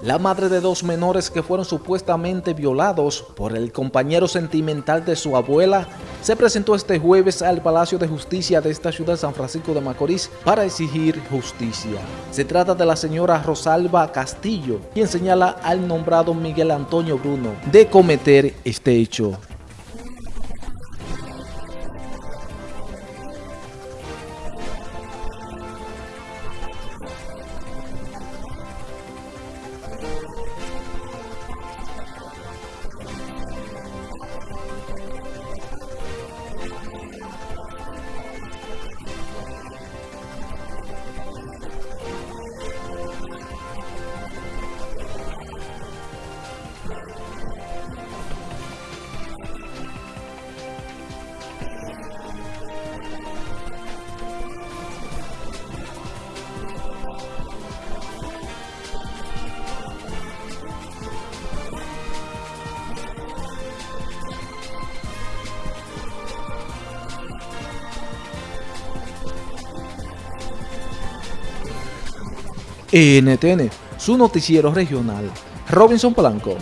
La madre de dos menores que fueron supuestamente violados por el compañero sentimental de su abuela se presentó este jueves al Palacio de Justicia de esta ciudad San Francisco de Macorís para exigir justicia. Se trata de la señora Rosalba Castillo, quien señala al nombrado Miguel Antonio Bruno de cometer este hecho. NTN, su noticiero regional. Robinson Blanco.